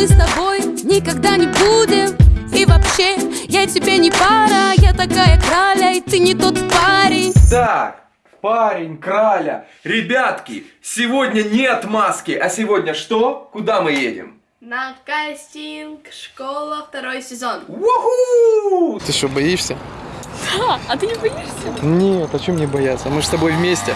мы с тобой никогда не будем И вообще, я тебе не пара Я такая краля, и ты не тот парень Так, парень, краля. Ребятки, сегодня нет маски, а сегодня что? Куда мы едем? На кастинг школа второй сезон. Уху! Ты что, боишься? А, а ты не боишься? Нет, а чем мне бояться? Мы же с тобой вместе.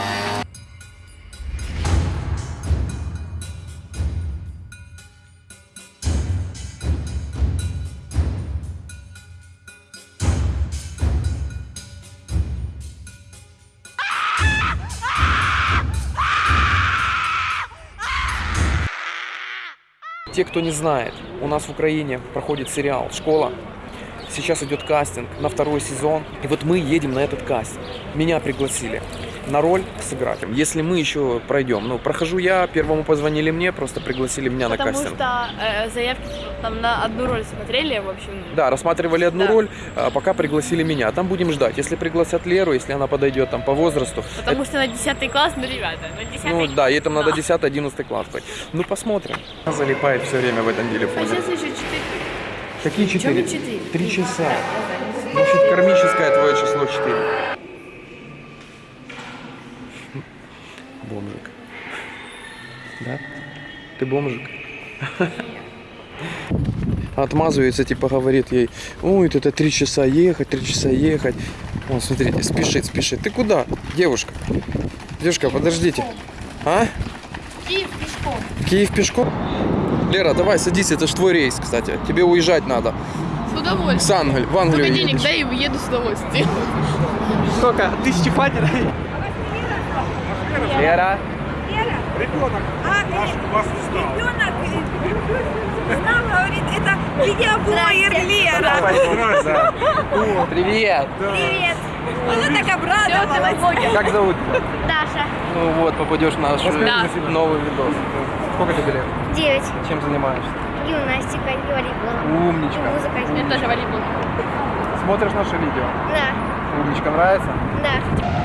Те, кто не знает, у нас в Украине проходит сериал «Школа». Сейчас идет кастинг на второй сезон. И вот мы едем на этот кастинг. Меня пригласили на роль сыграть. Если мы еще пройдем, ну, прохожу я, первому позвонили мне, просто пригласили меня на Потому кастинг. что э, заявки там на одну роль смотрели, в общем. Да, рассматривали одну Да. роль, а пока пригласили меня. Там будем ждать. Если пригласят Леру, если она подойдет там по возрасту. Потому что на 10 класс, ну, ребята, на 10 Ну да, ей там надо Да. 10-11 класс быть. Ну посмотрим. Она залипает все время в этом А телефоне. сейчас еще 4. Какие Чего 4? четыре? Три часа. Значит, кармическое твое число 4. Бомжик. Да? Ты бомжик? Отмазывается, типа говорит ей, ой, это три часа ехать, три часа ехать. Вон, смотрите, спешит, спешит. Ты куда, девушка? Девушка, подождите. А? Киев пешком. Киев пешком? Лера, давай садись, это ж твой рейс, кстати. Тебе уезжать надо. С удовольствием. С Англии, в Англию Только денег едешь. дай и уеду с удовольствием. Сколько? Тысячи хватит? Лера. Ребенок знал, говорит, это видеоблогер Лера. Привет. Привет. Она так обрадовалась. Как зовут тебя? Даша. Ну вот, попадешь в наш э, новый видос. Сколько тебе лет? Девять. Чем занимаешься? Гимнастика и волейбол. Умничка. Музыка. Я тоже волейбол. Смотришь наше видео? Да, Умничка, нравится? да.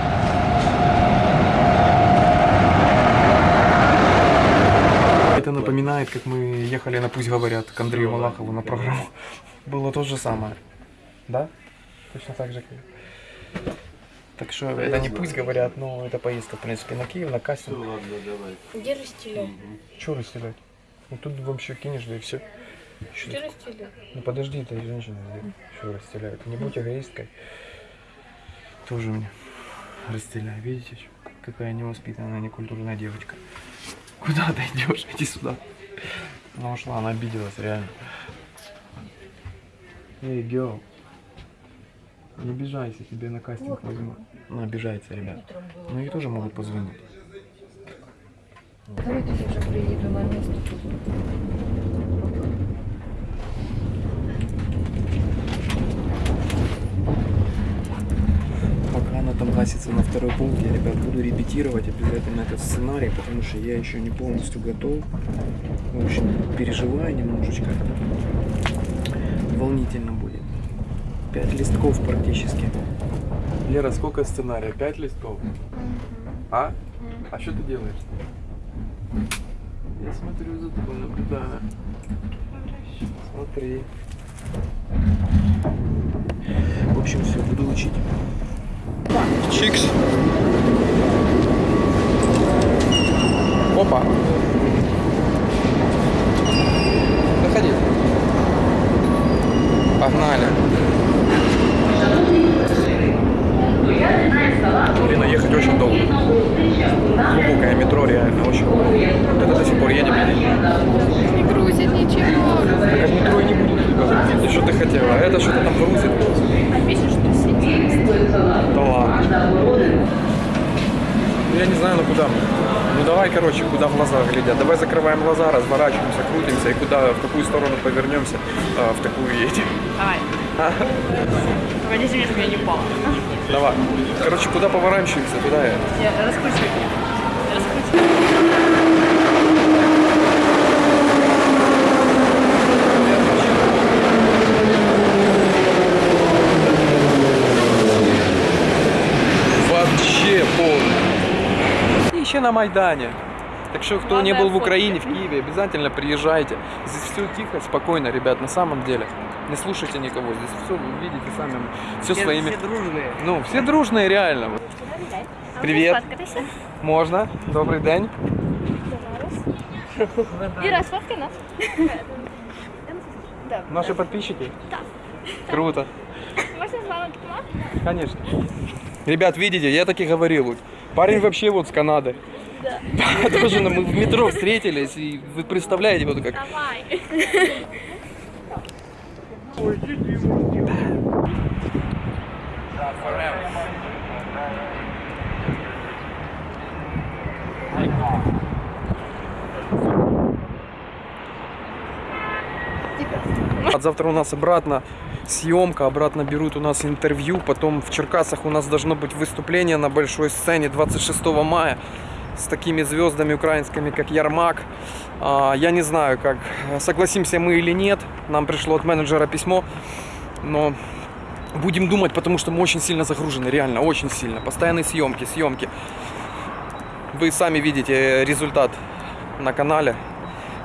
Напоминает, как мы ехали на «Пусть говорят» к Андрею Малахову на программу. Было то же самое. Да? Точно так же. как- Так что это не «Пусть говорят», но это поездка, в принципе, на Киев, на кастинг. Где расстеляй? Чего расстелять? Ну тут вообще кинешь, да и все. Где расстеляй? Ну подожди, ты женщина, что расстеляют. Не будь эгоисткой. Тоже мне расстеляй, видите, чё? какая невоспитанная, некультурная девочка. Куда ты идешь? Иди сюда. Она ушла, она обиделась, реально. Эй, girl. Не обижайся, тебе на кастинг возьму. Она обижается, ребят. Но ей тоже могут позвонить. Давайте я уже приеду на место. Пока она там гасится на второй пункт, я, ребят, буду репетировать обязательно этот сценарий, потому что я еще не полностью готов. В общем, переживаю немножечко. Волнительно будет. Пять листков практически. Лера, сколько сценария? Пять листков? А? А что ты делаешь? Я смотрю за тобой, наблюдаю. Смотри. В общем, все, буду учить. Чикс. Опа. Заходи. Погнали. Блин, а ехать очень долго. Глубокое метро реально очень. Вот это до сих пор едем. Не грузит ничего. Так от метро и не будет. Ты что ты хотела? А это что-то там грузит. А пишешь, что сидит. Да ладно. Ну, Я не знаю, ну куда мы. Ну давай, короче, куда глаза глядят. Давай закрываем глаза, разворачиваемся, крутимся и куда, в какую сторону повернемся, а, в такую едем. Давай. А? Погоди, чтобы я не упала. Давай. Короче, куда поворачиваемся, туда я. Я. Раскручиваю. Вообще на Майдане. Так что, кто Главное, не был в. Украине, в Киеве, обязательно приезжайте. Здесь все тихо, спокойно, ребят, на самом деле. Не слушайте никого, здесь все вы видите сами, все своими... Все дружные. Ну, все дружные, реально. Привет. Сфоткатися. Можно? Добрый день. Іра, сфоткай нас. Наши подписчики? Круто. Можна з вами? Конечно. Ребят, видите, я так и говорил. Парень вообще вот с Канады. Да. Тоже мы в метро встретились, и вы представляете, вот как... Давай. От завтра у нас обратно съемка, обратно берут у нас интервью, потом в Черкасах у нас должно быть выступление на большой сцене 26 мая с такими звездами украинскими, как Ярмак. А, Я не знаю, как согласимся мы или нет. Нам пришло от менеджера письмо, но будем думать, потому что мы очень сильно загружены, реально, очень сильно. Постоянные съемки, съемки. Вы сами видите результат на канале.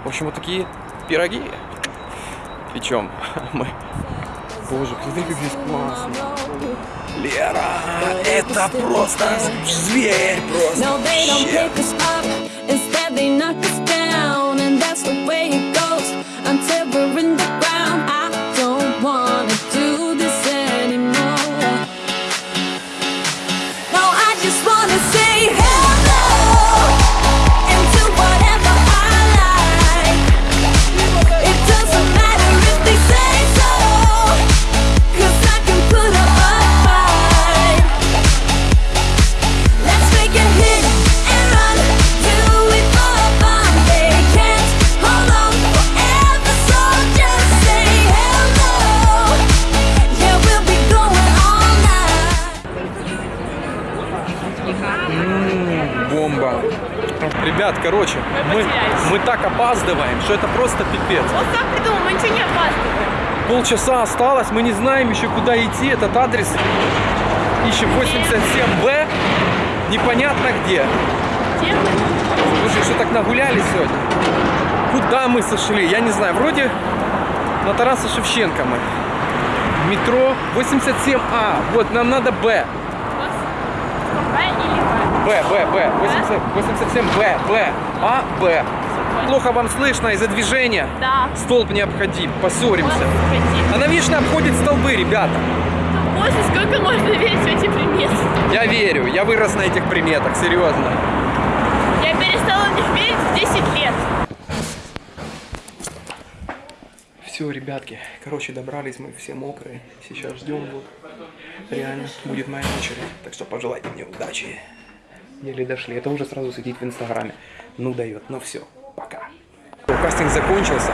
В общем, вот такие пироги печем мы. Боже, смотри, как здесь классно. Лера, это просто зверь просто. Что это просто пипец. Вот так придумал, мы ничего не опаздываем. Полчаса осталось, мы не знаем еще куда идти. Этот адрес ищем 87Б, непонятно где. Где? Слушай, что так нагулялись сегодня? Куда мы сошли? Я не знаю. Вроде на Тараса Шевченко мы. Метро 87А. Вот, нам надо Б. Б Б? Б, Б, Б. 80 87Б, Б. А, Б. Плохо вам слышно из-за движения. Да. Столб необходим. Поссоримся. Она вечно обходит столбы, ребята. Боже, сколько можно верить в эти приметы? Я верю, я вырос на этих приметах, серьезно. Я перестала в них верить в 10 лет. Все, ребятки, короче, добрались мы все мокрые. Сейчас ждем вот. Реально, будет моя очередь. Так что пожелайте мне удачи. Еле дошли. Это уже сразу сидит в инстаграме. Ну дает, ну все. Кастинг закончился.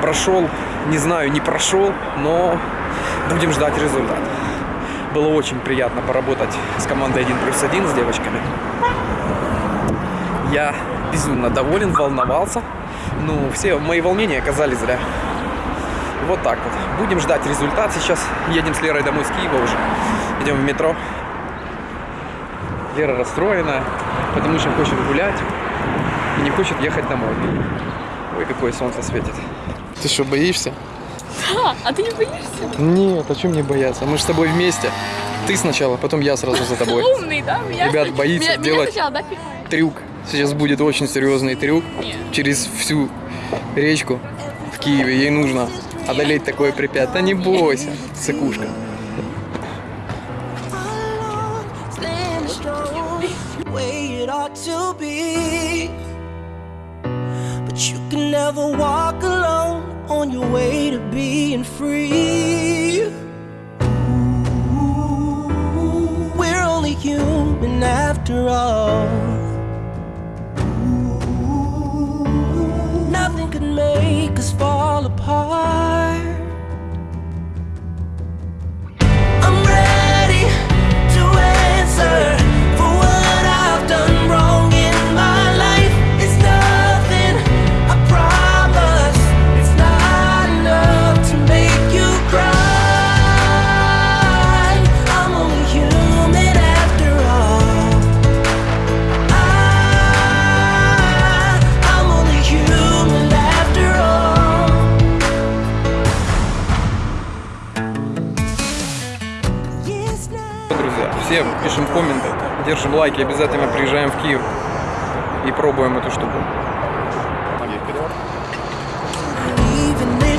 Прошел, не знаю, не прошел, но будем ждать результат. Было очень приятно поработать с командой 1 плюс 1, с девочками. Я безумно доволен, волновался. Ну, все мои волнения оказались зря. Вот так вот. Будем ждать результат сейчас. Едем с Лерой домой с Киева уже. Идем в метро. Лера расстроена, потому что хочет гулять и не хочет ехать домой. Ой, какое солнце светит. Ты что, боишься? А, а ты не боишься? Нет, о чем мне бояться? Мы же с тобой вместе. Ты сначала, потом я сразу за тобой. Умный, да? Меня Ребят, боится меня, делать- Меня сначала, да? Трюк. Сейчас будет очень серьезный трюк. Нет. Через всю речку в Киеве. Ей нужно одолеть такое препятствие. Да не бойся, it ought to be. You can never walk alone on your way to being free. We're only human after all. Лайки, обязательно приезжаем в Киев и пробуем эту штуку.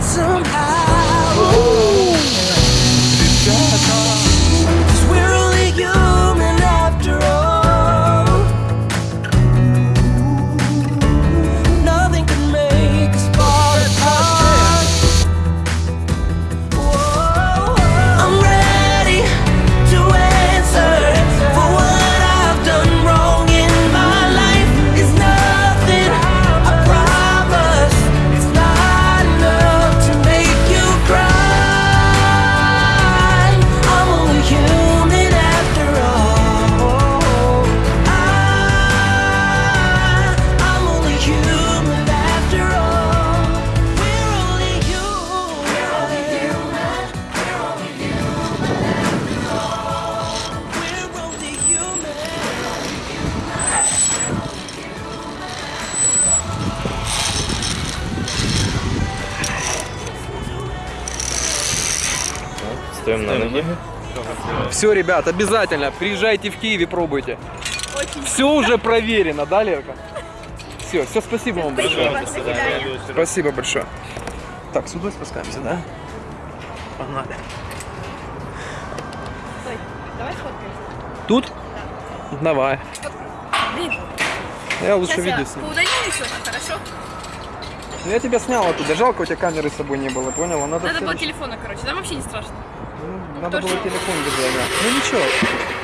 Somehow. Cause Стоим на ноги. Все, ребят, обязательно приезжайте в Киев и пробуйте. Все уже проверено, да, Лерка? Все, все, спасибо вам большое. Спасибо большое. Так, сюда спускаемся, да? Погнали. Давай сфоткаемся. Тут? Давай. Блин, Я лучше сейчас я видео сниму. еще, хорошо? Ну, Я тебя снял оттуда. Жалко, у тебя камеры с собой не было, поняла? Надо, Надо было телефона, короче, там вообще не страшно. Ну, Надо было телефон держать, да. Ну ничего.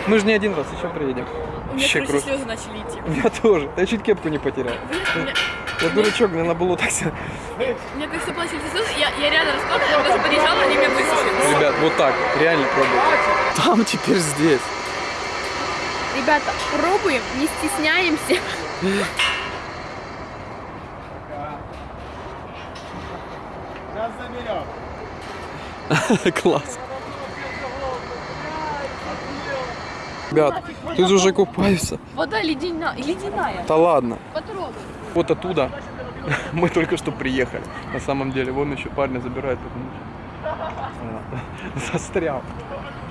Мы же не один раз еще приедем. У меня, Вообще короче, круто. слезы начали идти. У меня тоже. Я чуть кепку не потерял. У меня, Я дурачок, мне надо было так себя... как все плачут слезы, я, я реально расплакала, я даже подъезжала, они меня высушили. Ребят, вот так. Реально пробуйте. Там теперь здесь. Ребята, пробуем, не стесняемся. Класс. Ребят, тут уже купаются. Вода ледяная, ледяная. Да ладно. Потрогай. Вот оттуда мы только что приехали. На самом деле, вон еще парня забирают. Застрял.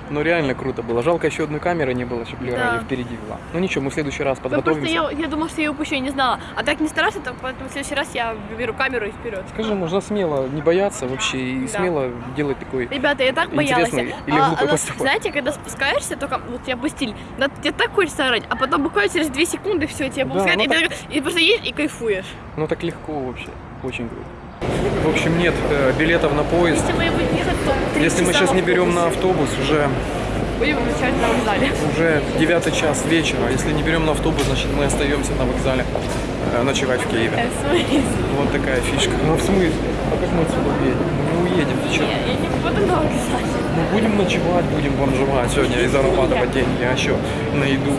Ну реально круто было. Жалко еще одной камеры не было, чтобы Лера Да. впереди вела. Ну ничего, мы в следующий раз просто подготовимся. я, я думала, что я ее упущу, я не знала. А так не страшно, так поэтому в следующий раз я беру камеру и вперед. Скажи, можно смело не бояться вообще и Да. смело делать такой Ребята, я так боялась. или А, она- поступок. знаете, когда спускаешься, только вот я опустили, да, тебе так хочется орать, а потом буквально через 2 секунды все, тебя Да, выпускают, ну и, ты, и просто едешь и кайфуешь. Ну так легко вообще. Очень круто. В общем, нет э, билетов на поезд. Если мы ехать, то Если мы сейчас не берем на автобус, уже, Будем включать на вокзале. уже 9 час вечера. Если не берем на автобус, значит мы остаемся на вокзале э, ночевать в Киеве. Э? Вот такая фишка. Ну в смысле? А как мы отсюда уедем? Мы не уедем, ты? Я, я не буду на вокзале. Мы будем ночевать, будем бомжевать сегодня и зарабатывать деньги, а еще на еду.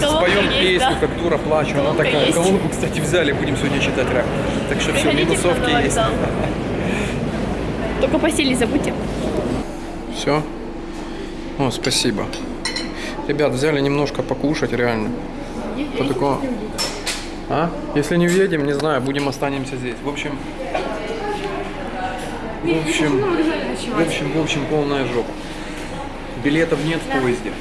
Колонка Споем есть, песню, да? как дура плачу. Она такая. есть. Колонку, кстати, взяли, будем сегодня читать рэп. Так что все, минусовки есть. Только постель не забудьте. Все? О, спасибо. Ребят, взяли немножко покушать, реально. По такому... А? Если не уедем, не знаю, будем останемся здесь. В общем... В общем... В общем, в общем, полная жопа. Билетов нет в поезде.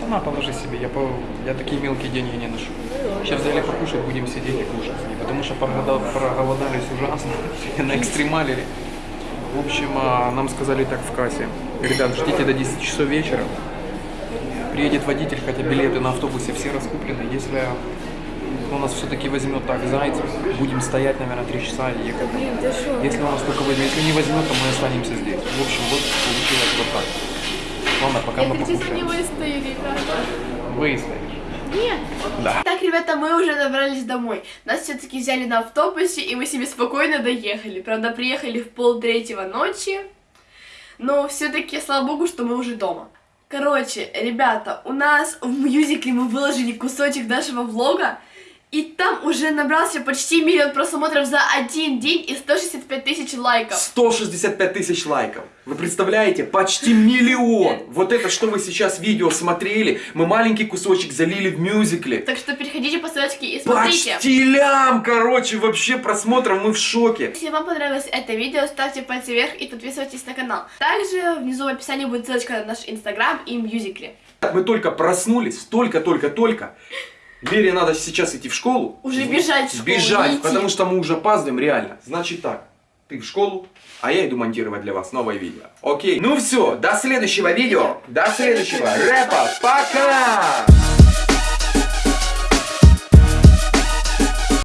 Да на, положи себе, я, по... я такие мелкие деньги не ношу. Сейчас взяли покушать, будем сидеть и кушать. Потому что проголода- проголодались ужасно, на экстремалили. В общем, а, нам сказали так в кассе. Ребят, ждите до 10 часов вечера. Приедет водитель, хотя билеты на автобусе все раскуплены. Если он нас все-таки возьмет так зайцем, будем стоять, наверное, 3 часа и ехать. Если он нас только возьмет, если не возьмет, то мы останемся здесь. В общем, вот получилось вот так. Ладно, пока мы покушаем. выстояли, Выстоишь. Нет. Да. Так, ребята, мы уже добрались домой. Нас все-таки взяли на автобусе, и мы себе спокойно доехали. Правда, приехали в пол третьего ночи. Но все-таки, слава богу, что мы уже дома. Короче, ребята, у нас в мюзикле мы выложили кусочек нашего влога, и там уже набрался почти миллион просмотров за один день и 165 тысяч лайков. 165 тысяч лайков. Вы представляете? Почти миллион. Вот это, что вы сейчас видео смотрели, мы маленький кусочек залили в мюзикле. Так что переходите по ссылочке и смотрите. Почти лям, короче, вообще просмотров мы в шоке. Если вам понравилось это видео, ставьте пальцы вверх и подписывайтесь на канал. Также внизу в описании будет ссылочка на наш инстаграм и мюзикли. Мы только проснулись, только-только-только. Вере надо сейчас идти в школу. Уже бежать в школу, Бежать, идти. потому что мы уже опаздываем реально. Значит так, ты в школу, а я иду монтировать для вас новое видео. Окей? Ну все, до следующего видео, до следующего рэпа. Пока!